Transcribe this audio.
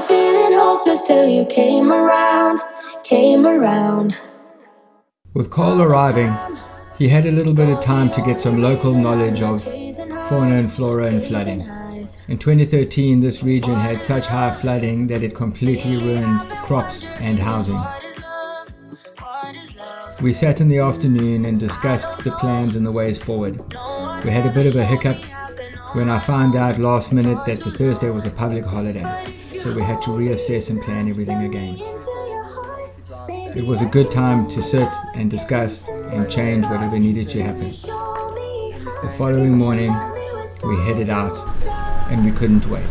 hopeless till you came around, came around. With Cole arriving, he had a little bit of time to get some local knowledge of fauna and flora and flooding. In 2013, this region had such high flooding that it completely ruined crops and housing. We sat in the afternoon and discussed the plans and the ways forward. We had a bit of a hiccup when I found out last minute that the Thursday was a public holiday, so we had to reassess and plan everything again. It was a good time to sit and discuss and change whatever needed to happen. The following morning, we headed out and we couldn't wait.